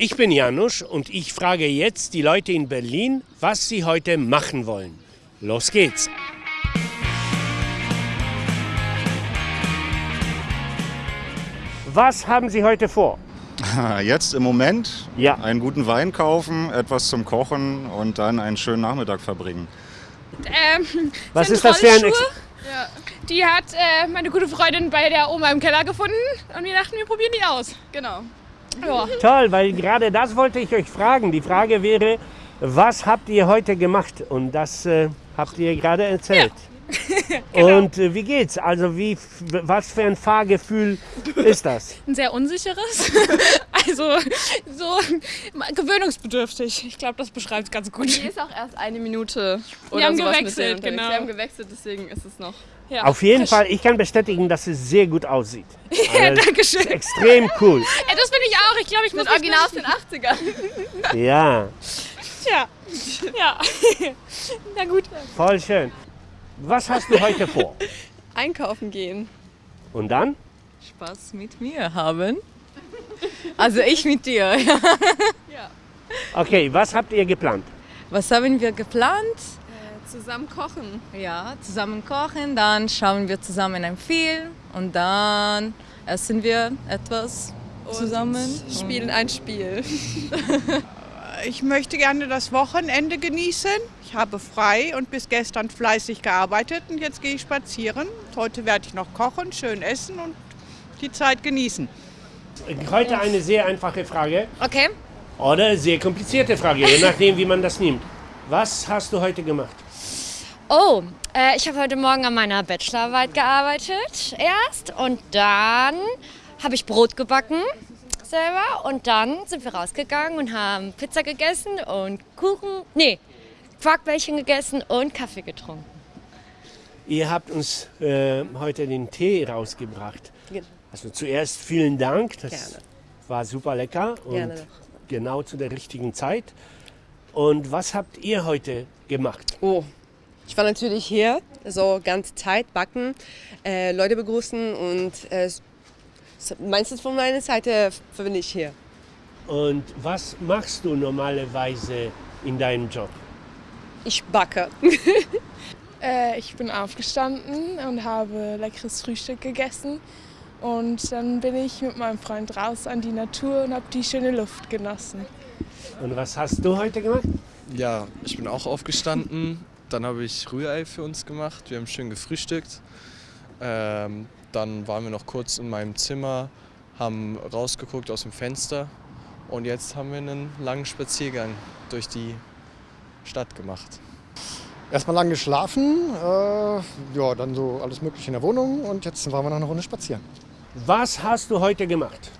Ich bin Janusz und ich frage jetzt die Leute in Berlin, was sie heute machen wollen. Los geht's! Was haben Sie heute vor? Jetzt im Moment Ja. einen guten Wein kaufen, etwas zum Kochen und dann einen schönen Nachmittag verbringen. Ähm, Was sind ist das für ein Ex Rollschuhe. Die hat äh, meine gute Freundin bei der Oma im Keller gefunden und wir dachten, wir probieren die aus. Genau. Ja. Toll, weil gerade das wollte ich euch fragen. Die Frage wäre, was habt ihr heute gemacht? Und das äh, habt ihr gerade erzählt. Und äh, wie geht's? Also wie, was für ein Fahrgefühl ist das? Ein sehr unsicheres. also so gewöhnungsbedürftig. Ich glaube, das beschreibt es ganz gut. Die ist auch erst eine Minute oder Wir haben gewechselt, genau. Wir haben gewechselt, deswegen ist es noch. Ja. Auf jeden Fall, ich kann bestätigen, dass es sehr gut aussieht. Ja, Also, danke schön. extrem cool. Ja, das finde ich auch. Ich glaube, ich muss Mit mich Original aus den 80ern. Ja, Ja. Ja. Na gut. voll schön. Was hast du heute vor? Einkaufen gehen. Und dann? Spaß mit mir haben. Also ich mit dir. Ja. Okay, was habt ihr geplant? Was haben wir geplant? Zusammen kochen. Ja, zusammen kochen, dann schauen wir zusammen einen Film und dann essen wir etwas zusammen. Spielen ein Spiel. Ich möchte gerne das Wochenende genießen. Ich habe frei und bis gestern fleißig gearbeitet und jetzt gehe ich spazieren. Heute werde ich noch kochen, schön essen und die Zeit genießen. Heute eine sehr einfache Frage Okay. oder sehr komplizierte Frage, je nachdem, wie man das nimmt. Was hast du heute gemacht? Oh, äh, ich habe heute Morgen an meiner Bachelorarbeit gearbeitet erst und dann habe ich Brot gebacken selber und dann sind wir rausgegangen und haben Pizza gegessen und Kuchen, nee, Quarkbällchen gegessen und Kaffee getrunken. Ihr habt uns äh, heute den Tee rausgebracht. Also zuerst vielen Dank, das war super lecker und genau zu der richtigen Zeit. Und was habt ihr heute gemacht? Oh, ich war natürlich hier, so ganze Zeit backen, äh, Leute begrüßen und äh, meistens von meiner Seite bin ich hier. Und was machst du normalerweise in deinem Job? Ich backe. Äh, ich bin aufgestanden und habe leckeres Frühstück gegessen. Und dann bin ich mit meinem Freund raus an die Natur und habe die schöne Luft genossen. Und was hast du heute gemacht? Ja, ich bin auch aufgestanden. Dann habe ich Rührei für uns gemacht. Wir haben schön gefrühstückt. Ähm, dann waren wir noch kurz in meinem Zimmer, haben rausgeguckt aus dem Fenster. Und jetzt haben wir einen langen Spaziergang durch die Stadt gemacht. Erstmal lang geschlafen, äh, ja, dann so alles Mögliche in der Wohnung und jetzt waren wir noch eine Runde spazieren. Was hast du heute gemacht?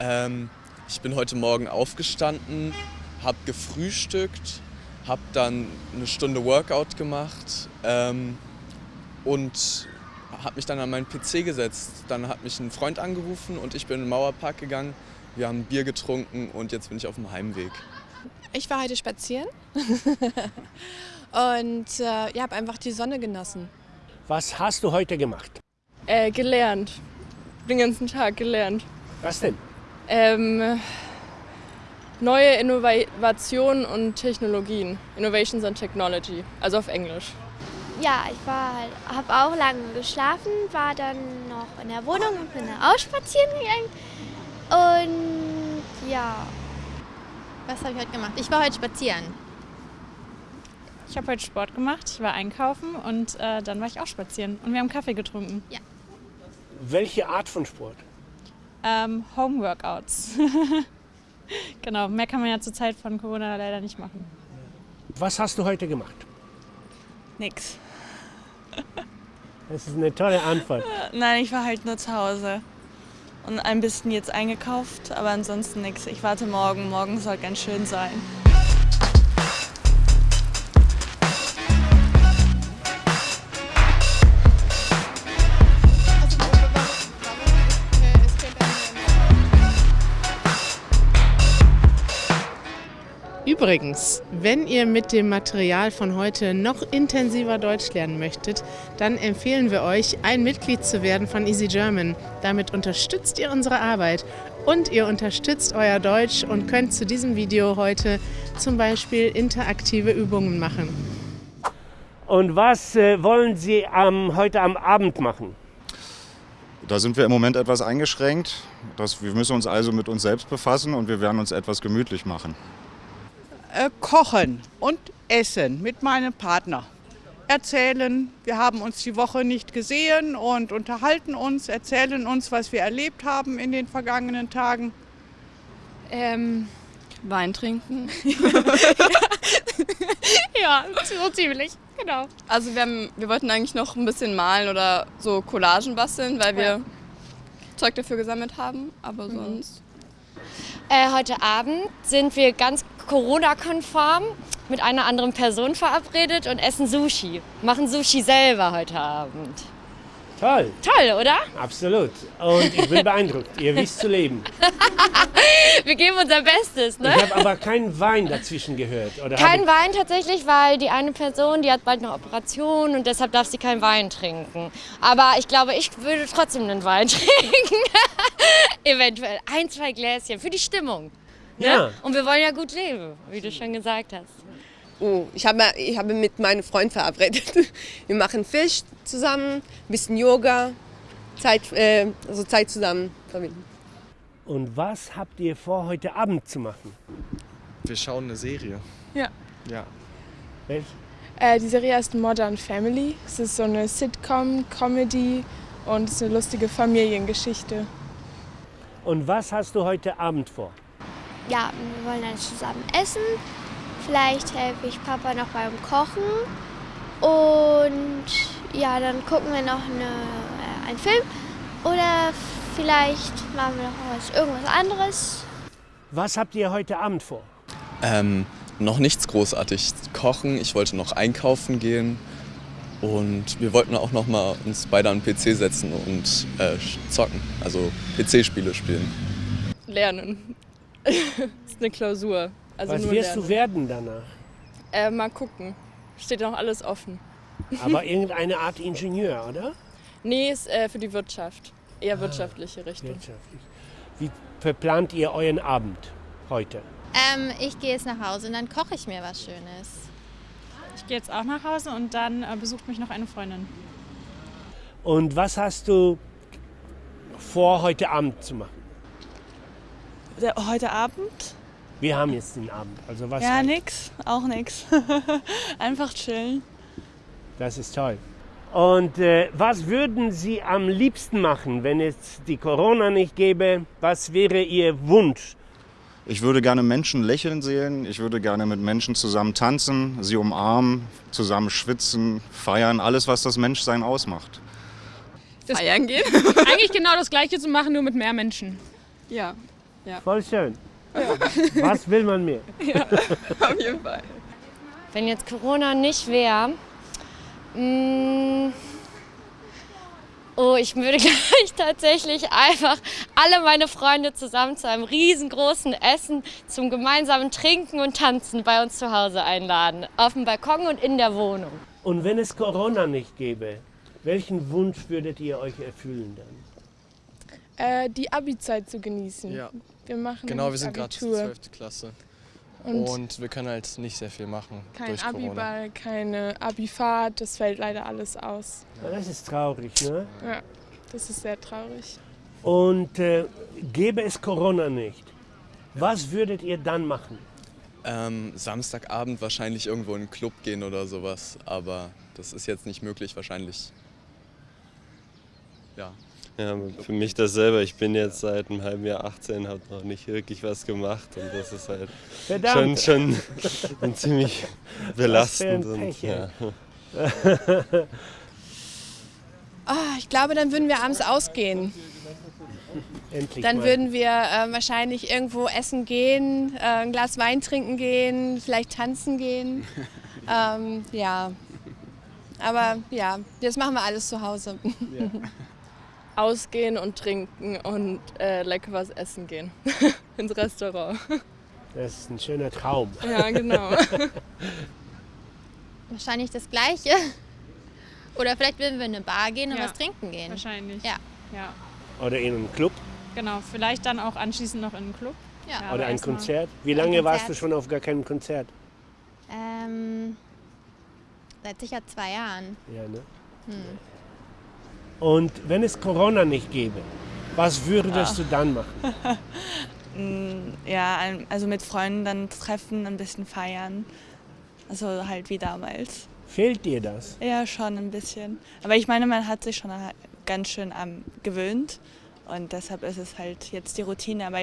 Ähm, ich bin heute Morgen aufgestanden, habe gefrühstückt, habe dann eine Stunde Workout gemacht ähm, und habe mich dann an meinen PC gesetzt. Dann hat mich ein Freund angerufen und ich bin in den Mauerpark gegangen. Wir haben Bier getrunken und jetzt bin ich auf dem Heimweg. Ich war heute spazieren und äh, ja, habe einfach die Sonne genossen. Was hast du heute gemacht? Äh, gelernt. Den ganzen Tag gelernt. Was denn? Ähm, neue Innovationen und Technologien. Innovations and Technology. Also auf Englisch. Ja, ich war halt, habe auch lange geschlafen, war dann noch in der Wohnung und bin dann auch spazieren gegangen. Und ja. Was habe ich heute gemacht? Ich war heute spazieren. Ich habe heute Sport gemacht, ich war einkaufen und äh, dann war ich auch spazieren. Und wir haben Kaffee getrunken. Ja. Welche Art von Sport? Ähm, Home-Workouts. genau, mehr kann man ja zur Zeit von Corona leider nicht machen. Was hast du heute gemacht? Nix. Das ist eine tolle Antwort. Nein, ich war halt nur zu Hause. Und ein bisschen jetzt eingekauft, aber ansonsten nichts. Ich warte morgen. Morgen soll ganz schön sein. Übrigens, wenn ihr mit dem Material von heute noch intensiver Deutsch lernen möchtet, dann empfehlen wir euch, ein Mitglied zu werden von Easy German. Damit unterstützt ihr unsere Arbeit Und ihr unterstützt euer Deutsch und könnt zu diesem Video heute zum Beispiel interaktive Übungen machen. Und was äh, wollen Sie ähm, heute am Abend machen? Da sind wir im Moment etwas eingeschränkt. Das, wir müssen uns also mit uns selbst befassen und wir werden uns etwas gemütlich machen. Äh, kochen und essen mit meinem Partner. Erzählen, wir haben uns die Woche nicht gesehen und unterhalten uns, erzählen uns, was wir erlebt haben in den vergangenen Tagen. Ähm, Wein trinken. ja, so ziemlich, genau. Also wir, haben, wir wollten eigentlich noch ein bisschen malen oder so Collagen basteln, weil wir Ja. Zeug dafür gesammelt haben, aber sonst... Äh, heute Abend sind wir ganz Corona-konform mit einer anderen Person verabredet und essen Sushi. Machen Sushi selber heute Abend. Toll. Toll, oder? Absolut. Und ich bin beeindruckt. Ihr wisst zu leben. Wir geben unser Bestes, ne? Ich habe aber keinen Wein dazwischen gehört. Oder Kein Wein tatsächlich, weil die eine Person, die hat bald eine Operation und deshalb darf sie keinen Wein trinken. Aber ich glaube, ich würde trotzdem einen Wein trinken. Eventuell ein, zwei Gläschen für die Stimmung. Ne? Ja. Und wir wollen ja gut leben, wie du schon gesagt hast. Oh, ich habe ich habe mit meinem Freund verabredet. Wir machen Fisch zusammen, ein bisschen Yoga, Zeit, äh, also Zeit zusammen verbinden. Und was habt ihr vor, heute Abend zu machen? Wir schauen eine Serie. Ja. Ja. Welche? Äh, die Serie heißt Modern Family. Es ist so eine Sitcom, Comedy und es ist eine lustige Familiengeschichte. Und was hast du heute Abend vor? Ja, wir wollen dann zusammen essen. Vielleicht helfe ich Papa noch beim Kochen. Und ja, dann gucken wir noch eine, äh, einen Film. Oder vielleicht machen wir noch was, irgendwas anderes. Was habt ihr heute Abend vor? Ähm, noch nichts großartig kochen. Ich wollte noch einkaufen gehen. Und wir wollten auch noch mal uns beide an den PC setzen und äh, zocken. Also PC-Spiele spielen. Lernen. Das ist eine Klausur. Also was nur wirst lernen. du werden danach? Äh, mal gucken. Steht noch alles offen. Aber irgendeine Art Ingenieur, oder? Nee, ist äh, für die Wirtschaft. Eher wirtschaftliche Richtung. Wirtschaftlich. Wie verplant ihr euren Abend heute? Ähm, ich gehe jetzt nach Hause und dann koche ich mir was Schönes. Ich gehe jetzt auch nach Hause und dann äh, besucht mich noch eine Freundin. Und was hast du vor, heute Abend zu machen? Der, heute Abend? Wir haben jetzt den Abend. Also was ja, nix. Auch nix. Einfach chillen. Das ist toll. Und äh, was würden Sie am liebsten machen, wenn es die Corona nicht gäbe? Was wäre Ihr Wunsch? Ich würde gerne Menschen lächeln sehen. Ich würde gerne mit Menschen zusammen tanzen, sie umarmen, zusammen schwitzen, feiern. Alles, was das Menschsein ausmacht. Feiern gehen? Eigentlich genau das Gleiche zu machen, nur mit mehr Menschen. Ja. Ja. Voll schön. Was will man mehr? Ja, auf jeden Fall. Wenn jetzt Corona nicht wäre, mm, oh, ich würde gleich tatsächlich einfach alle meine Freunde zusammen zu einem riesengroßen Essen zum gemeinsamen Trinken und Tanzen bei uns zu Hause einladen. Auf dem Balkon und in der Wohnung. Und wenn es Corona nicht gäbe, welchen Wunsch würdet ihr euch erfüllen dann? Äh, die Abi-Zeit zu genießen. Ja. Wir machen Genau, wir sind gerade Abitur. 12. Klasse. Und, Und wir können halt nicht sehr viel machen kein durch Corona. Abiball, keine Abifahrt, das fällt leider alles aus. Ja, Das ist traurig, ne? Ja, das ist sehr traurig. Und äh, gäbe es Corona nicht, was würdet ihr dann machen? Ähm, Samstagabend wahrscheinlich irgendwo in einen Club gehen oder sowas. Aber das ist jetzt nicht möglich wahrscheinlich. Ja. Ja, für mich dasselbe. Ich bin jetzt seit einem halben Jahr 18, habe noch nicht wirklich was gemacht und das ist halt schon, Verdammt. schon ziemlich belastend. ein Und, ja. Ah, ich glaube, dann würden wir abends ausgehen. Endlich Dann mal. würden wir äh, wahrscheinlich irgendwo essen gehen, äh, ein Glas Wein trinken gehen, vielleicht tanzen gehen. ähm, ja. Aber ja, das machen wir alles zu Hause. Ausgehen und trinken und äh, lecker was essen gehen. Ins Restaurant. Das ist ein schöner Traum. Ja, genau. Wahrscheinlich das Gleiche. Oder vielleicht würden wir in eine Bar gehen und Ja, was trinken gehen. Wahrscheinlich. Ja. ja. Oder in einen Club. Genau, vielleicht dann auch anschließend noch in einen Club. Ja. Oder ein Konzert? Wie lange Ein warst du Konzert. schon auf gar keinem Konzert? Ähm, seit sicher zwei Jahren. Ja, ne? Hm. Und wenn es Corona nicht gäbe, was würdest Ah. du dann machen? Mm, Ja, also mit Freunden dann treffen, ein bisschen feiern. Also halt wie damals. Fehlt dir das? Ja, schon ein bisschen. Aber ich meine, man hat sich schon ganz schön am gewöhnt. Und deshalb ist es halt jetzt die Routine. Aber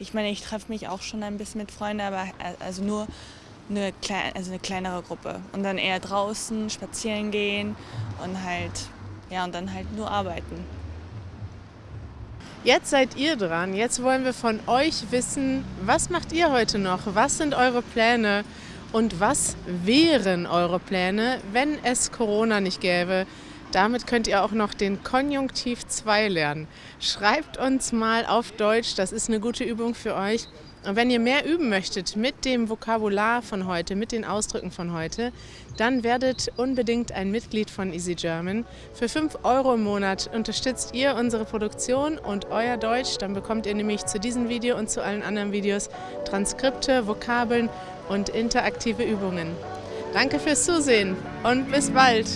ich meine, ich treffe mich auch schon ein bisschen mit Freunden, aber äh, also nur eine, klei also eine kleinere Gruppe. Und dann eher draußen spazieren gehen und halt, ja, und dann halt nur arbeiten. Jetzt seid ihr dran. Jetzt wollen wir von euch wissen, was macht ihr heute noch? Was sind eure Pläne? Und was wären eure Pläne, wenn es Corona nicht gäbe? Damit könnt ihr auch noch den Konjunktiv 2 lernen. Schreibt uns mal auf Deutsch, das ist eine gute Übung für euch. Und wenn ihr mehr üben möchtet mit dem Vokabular von heute, mit den Ausdrücken von heute, dann werdet unbedingt ein Mitglied von Easy German. Für 5 Euro im Monat unterstützt ihr unsere Produktion und euer Deutsch. Dann bekommt ihr nämlich zu diesem Video und zu allen anderen Videos Transkripte, Vokabeln und interaktive Übungen. Danke fürs Zusehen und bis bald!